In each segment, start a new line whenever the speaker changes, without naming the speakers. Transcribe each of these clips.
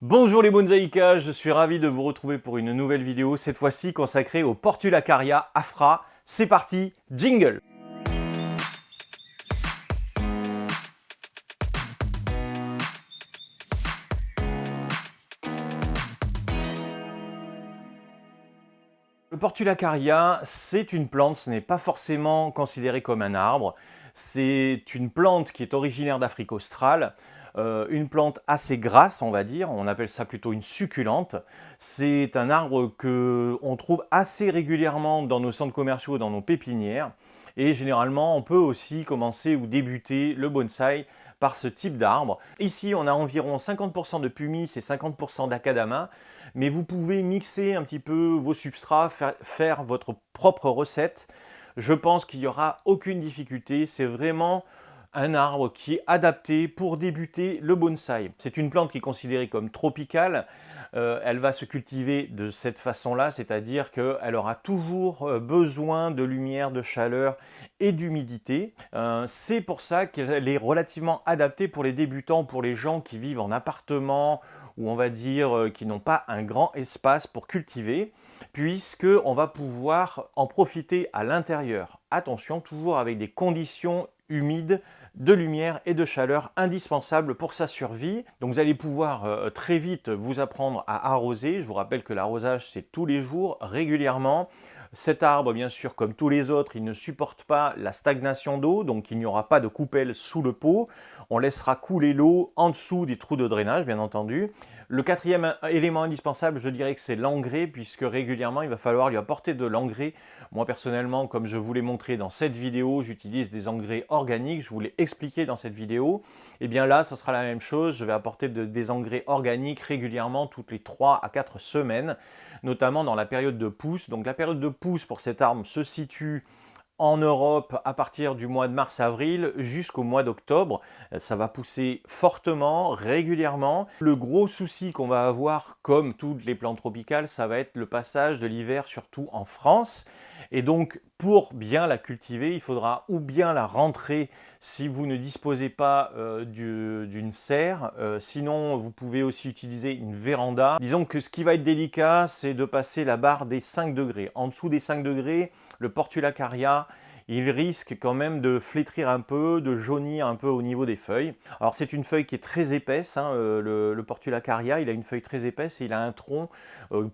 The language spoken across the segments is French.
Bonjour les bonsaïkas, je suis ravi de vous retrouver pour une nouvelle vidéo, cette fois-ci consacrée au Portulacaria afra. C'est parti, jingle Le Portulacaria, c'est une plante, ce n'est pas forcément considéré comme un arbre. C'est une plante qui est originaire d'Afrique australe. Euh, une plante assez grasse, on va dire, on appelle ça plutôt une succulente. C'est un arbre qu'on trouve assez régulièrement dans nos centres commerciaux, dans nos pépinières. Et généralement, on peut aussi commencer ou débuter le bonsaï par ce type d'arbre. Ici, on a environ 50% de pumice et 50% d'acadama, mais vous pouvez mixer un petit peu vos substrats, faire votre propre recette. Je pense qu'il n'y aura aucune difficulté, c'est vraiment un arbre qui est adapté pour débuter le bonsaï. C'est une plante qui est considérée comme tropicale. Euh, elle va se cultiver de cette façon-là, c'est-à-dire qu'elle aura toujours euh, besoin de lumière, de chaleur et d'humidité. Euh, c'est pour ça qu'elle est relativement adaptée pour les débutants, pour les gens qui vivent en appartement ou on va dire qui n'ont pas un grand espace pour cultiver puisque on va pouvoir en profiter à l'intérieur. Attention, toujours avec des conditions humides de lumière et de chaleur indispensables pour sa survie. Donc vous allez pouvoir euh, très vite vous apprendre à arroser. Je vous rappelle que l'arrosage c'est tous les jours, régulièrement. Cet arbre, bien sûr, comme tous les autres, il ne supporte pas la stagnation d'eau, donc il n'y aura pas de coupelle sous le pot. On laissera couler l'eau en dessous des trous de drainage, bien entendu. Le quatrième élément indispensable, je dirais que c'est l'engrais, puisque régulièrement, il va falloir lui apporter de l'engrais. Moi, personnellement, comme je vous l'ai montré dans cette vidéo, j'utilise des engrais organiques. Je vous l'ai expliqué dans cette vidéo. Et eh bien là, ça sera la même chose. Je vais apporter des engrais organiques régulièrement, toutes les 3 à 4 semaines, notamment dans la période de pousse. Donc la période de pousse pour cette arme se situe en Europe à partir du mois de mars-avril jusqu'au mois d'octobre. Ça va pousser fortement, régulièrement. Le gros souci qu'on va avoir, comme toutes les plantes tropicales, ça va être le passage de l'hiver, surtout en France. Et donc, pour bien la cultiver, il faudra ou bien la rentrer si vous ne disposez pas euh, d'une serre. Euh, sinon, vous pouvez aussi utiliser une véranda. Disons que ce qui va être délicat, c'est de passer la barre des 5 degrés. En dessous des 5 degrés, le Portulacaria, il risque quand même de flétrir un peu, de jaunir un peu au niveau des feuilles. Alors c'est une feuille qui est très épaisse, hein, euh, le, Portulacaria, il a une feuille très épaisse et il a un tronc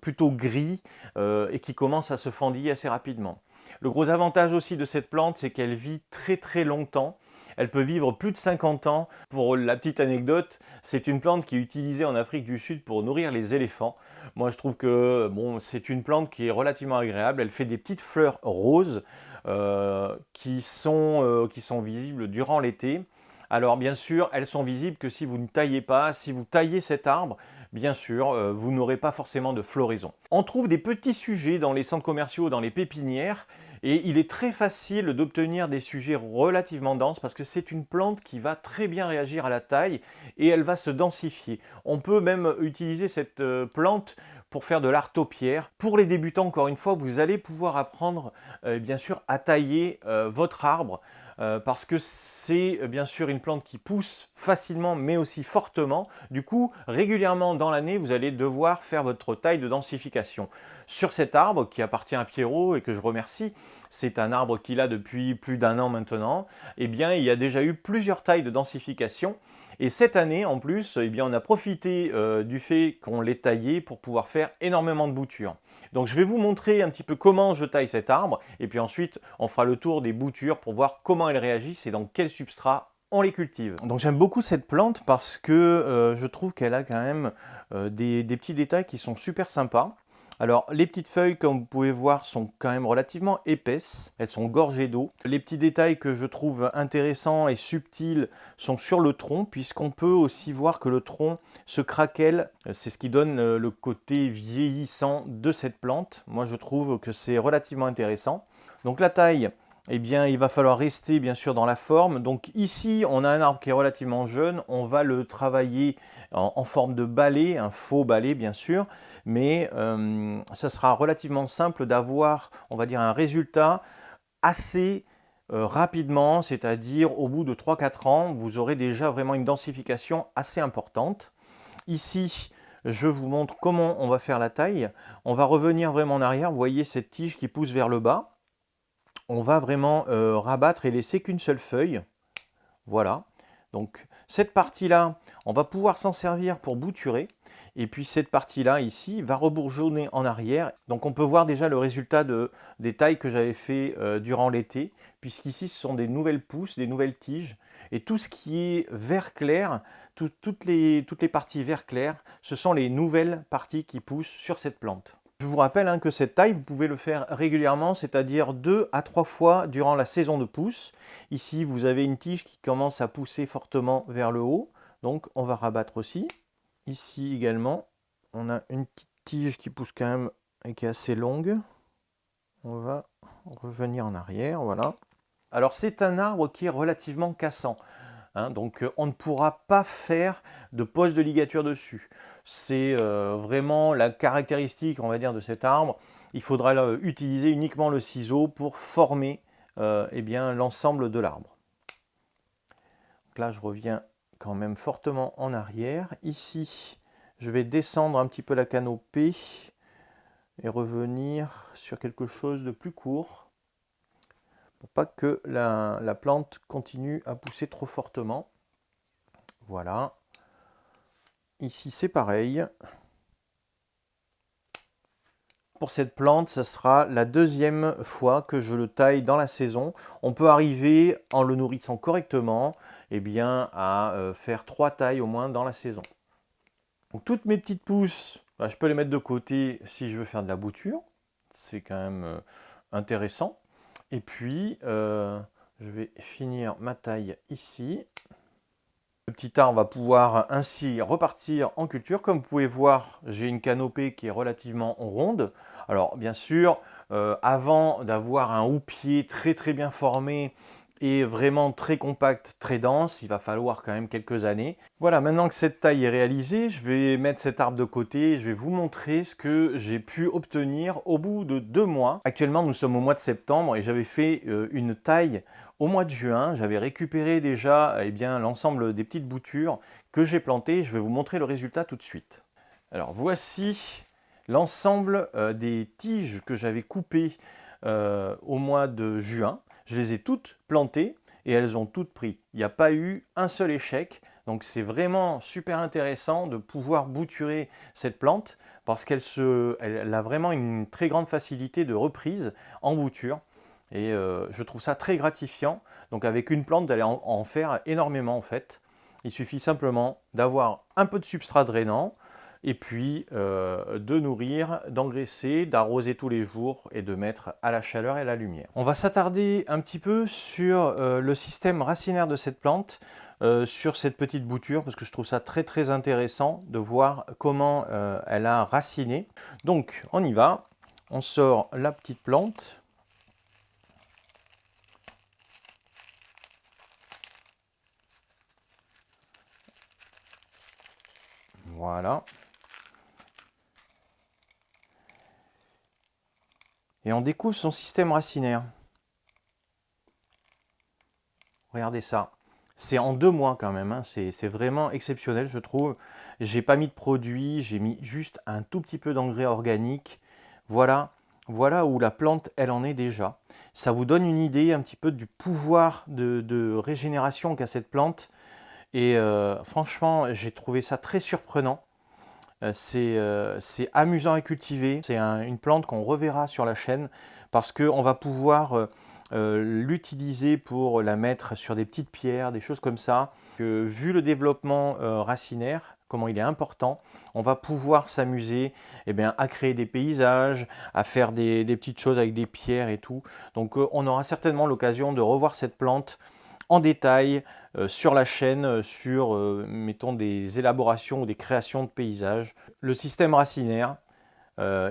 plutôt gris et qui commence à se fendiller assez rapidement. Le gros avantage aussi de cette plante, c'est qu'elle vit très très longtemps. Elle peut vivre plus de 50 ans. Pour la petite anecdote, c'est une plante qui est utilisée en Afrique du Sud pour nourrir les éléphants. Moi, je trouve que c'est une plante qui est relativement agréable. Elle fait des petites fleurs roses euh, qui, sont, euh, qui sont visibles durant l'été. Alors bien sûr, elles sont visibles que si vous ne taillez pas, si vous taillez cet arbre, bien sûr, euh, vous n'aurez pas forcément de floraison. On trouve des petits sujets dans les centres commerciaux, dans les pépinières, et il est très facile d'obtenir des sujets relativement denses parce que c'est une plante qui va très bien réagir à la taille et elle va se densifier. On peut même utiliser cette euh, plante pour faire de l'artopierre. Pour les débutants, encore une fois, vous allez pouvoir apprendre euh, bien sûr à tailler euh, votre arbre euh, parce que c'est euh, bien sûr une plante qui pousse facilement mais aussi fortement. Du coup, régulièrement dans l'année, vous allez devoir faire votre taille de densification. Sur cet arbre qui appartient à Pierrot et que je remercie, c'est un arbre qu'il a depuis plus d'un an maintenant, eh bien il y a déjà eu plusieurs tailles de densification et cette année, en plus, eh bien, on a profité euh, du fait qu'on l'ait taillé pour pouvoir faire énormément de boutures. Donc je vais vous montrer un petit peu comment je taille cet arbre, et puis ensuite on fera le tour des boutures pour voir comment elles réagissent et dans quel substrat on les cultive. Donc j'aime beaucoup cette plante parce que euh, je trouve qu'elle a quand même euh, des petits détails qui sont super sympas. Alors les petites feuilles comme vous pouvez voir sont quand même relativement épaisses, elles sont gorgées d'eau. Les petits détails que je trouve intéressants et subtils sont sur le tronc puisqu'on peut aussi voir que le tronc se craquelle, c'est ce qui donne euh, le côté vieillissant de cette plante. Moi je trouve que c'est relativement intéressant. Donc la taille, eh bien, il va falloir rester bien sûr dans la forme. Donc ici, on a un arbre qui est relativement jeune. On va le travailler en, forme de balai, un faux balai bien sûr. Mais euh, ça sera relativement simple d'avoir, on va dire, un résultat assez euh, rapidement. C'est-à-dire au bout de 3-4 ans, vous aurez déjà vraiment une densification assez importante. Ici, je vous montre comment on va faire la taille. On va revenir vraiment en arrière, vous voyez cette tige qui pousse vers le bas. On va vraiment euh, rabattre et laisser qu'une seule feuille. Voilà. Donc cette partie-là, on va pouvoir s'en servir pour bouturer. Et puis cette partie-là, ici, va rebourgeonner en arrière. Donc on peut voir déjà le résultat de, des tailles que j'avais fait euh, durant l'été, puisqu'ici ce sont des nouvelles pousses, des nouvelles tiges. Et tout ce qui est vert clair, toutes, les, toutes les parties vert clair, ce sont les nouvelles parties qui poussent sur cette plante. Je vous rappelle hein, que cette taille, vous pouvez le faire régulièrement, c'est-à-dire deux à trois fois durant la saison de pousse. Ici, vous avez une tige qui commence à pousser fortement vers le haut, donc on va rabattre aussi. Ici également, on a une petite tige qui pousse quand même et qui est assez longue. On va revenir en arrière, voilà. Alors c'est un arbre qui est relativement cassant. Hein, donc euh, on ne pourra pas faire de pose de ligature dessus. C'est euh, vraiment la caractéristique, on va dire, de cet arbre. Il faudra euh, utiliser uniquement le ciseau pour former eh l'ensemble de l'arbre. Là, je reviens quand même fortement en arrière. Ici, je vais descendre un petit peu la canopée et revenir sur quelque chose de plus court pas que la, plante continue à pousser trop fortement. Voilà. Ici, c'est pareil. Pour cette plante, ce sera la deuxième fois que je le taille dans la saison. On peut arriver, en le nourrissant correctement, eh bien, à euh, faire trois tailles au moins dans la saison. Donc, toutes mes petites pousses, bah, je peux les mettre de côté si je veux faire de la bouture. C'est quand même euh, intéressant. Et puis, euh, je vais finir ma taille ici. Le petit arbre va pouvoir ainsi repartir en culture. Comme vous pouvez voir, j'ai une canopée qui est relativement ronde. Alors bien sûr, euh, avant d'avoir un houppier très très bien formé est vraiment très compact, très dense. Il va falloir quand même quelques années. Voilà, maintenant que cette taille est réalisée, je vais mettre cet arbre de côté. Je vais vous montrer ce que j'ai pu obtenir au bout de deux mois. Actuellement, nous sommes au mois de septembre et j'avais fait euh, une taille au mois de juin. J'avais récupéré déjà eh bien l'ensemble des petites boutures que j'ai plantées. Je vais vous montrer le résultat tout de suite. Alors voici l'ensemble euh, des tiges que j'avais coupées euh, au mois de juin. Je les ai toutes plantées et elles ont toutes pris. Il n'y a pas eu un seul échec. Donc c'est vraiment super intéressant de pouvoir bouturer cette plante parce qu'elle a vraiment une très grande facilité de reprise en bouture. Et euh, je trouve ça très gratifiant. Donc avec une plante, d'aller en, faire énormément en fait. Il suffit simplement d'avoir un peu de substrat drainant, et puis euh, de nourrir, d'engraisser, d'arroser tous les jours et de mettre à la chaleur et à la lumière. On va s'attarder un petit peu sur euh, le système racinaire de cette plante, euh, sur cette petite bouture, parce que je trouve ça très très intéressant de voir comment elle a raciné. Donc on y va, on sort la petite plante. Voilà. Et on découvre son système racinaire. Regardez ça. C'est en deux mois quand même, hein. c'est vraiment exceptionnel je trouve. J'ai pas mis de produit, j'ai mis juste un tout petit peu d'engrais organique. Voilà, voilà où la plante elle en est déjà. Ça vous donne une idée un petit peu du pouvoir de, régénération qu'a cette plante. Et euh, franchement, j'ai trouvé ça très surprenant. Euh, euh, c'est amusant à cultiver, c'est une plante qu'on reverra sur la chaîne parce qu'on va pouvoir euh, l'utiliser pour la mettre sur des petites pierres, des choses comme ça. vu le développement racinaire, comment il est important, on va pouvoir s'amuser eh à créer des paysages, à faire des, petites choses avec des pierres et tout. Donc on aura certainement l'occasion de revoir cette plante en détail sur la chaîne, euh, sur, euh, mettons, des élaborations ou des créations de paysages. Le système racinaire,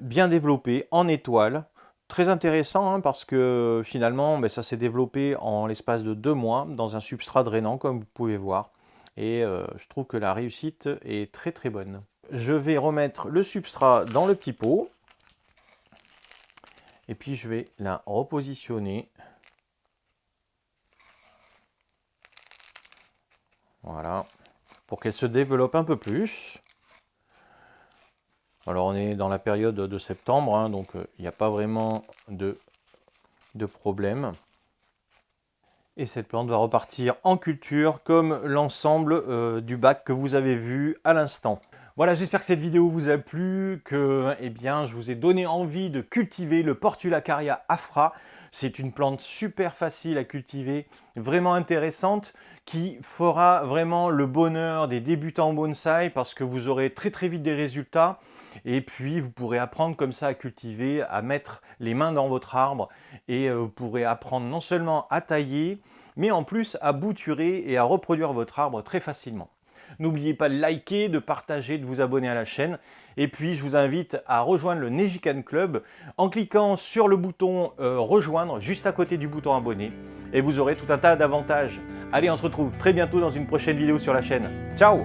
bien développé, en étoile, très intéressant hein, parce que finalement, ben, ça s'est développé en l'espace de deux mois dans un substrat drainant, comme vous pouvez voir. Et je trouve que la réussite est très très bonne. Je vais remettre le substrat dans le petit pot. Et puis je vais la repositionner Voilà, pour qu'elle se développe un peu plus. Alors on est dans la période de septembre, hein, donc euh, il n'y a pas vraiment de, problème. Et cette plante va repartir en culture comme l'ensemble euh, du bac que vous avez vu à l'instant. Voilà, j'espère que cette vidéo vous a plu, que eh bien, je vous ai donné envie de cultiver le Portulacaria afra. C'est une plante super facile à cultiver, vraiment intéressante, qui fera vraiment le bonheur des débutants en bonsaï parce que vous aurez très très vite des résultats et puis vous pourrez apprendre comme ça à cultiver, à mettre les mains dans votre arbre et euh, vous pourrez apprendre non seulement à tailler, mais en plus à bouturer et à reproduire votre arbre très facilement. N'oubliez pas de liker, de partager, de vous abonner à la chaîne. Et puis, je vous invite à rejoindre le Nejikan Club en cliquant sur le bouton euh, Rejoindre juste à côté du bouton Abonner. Et vous aurez tout un tas d'avantages. Allez, on se retrouve très bientôt dans une prochaine vidéo sur la chaîne. Ciao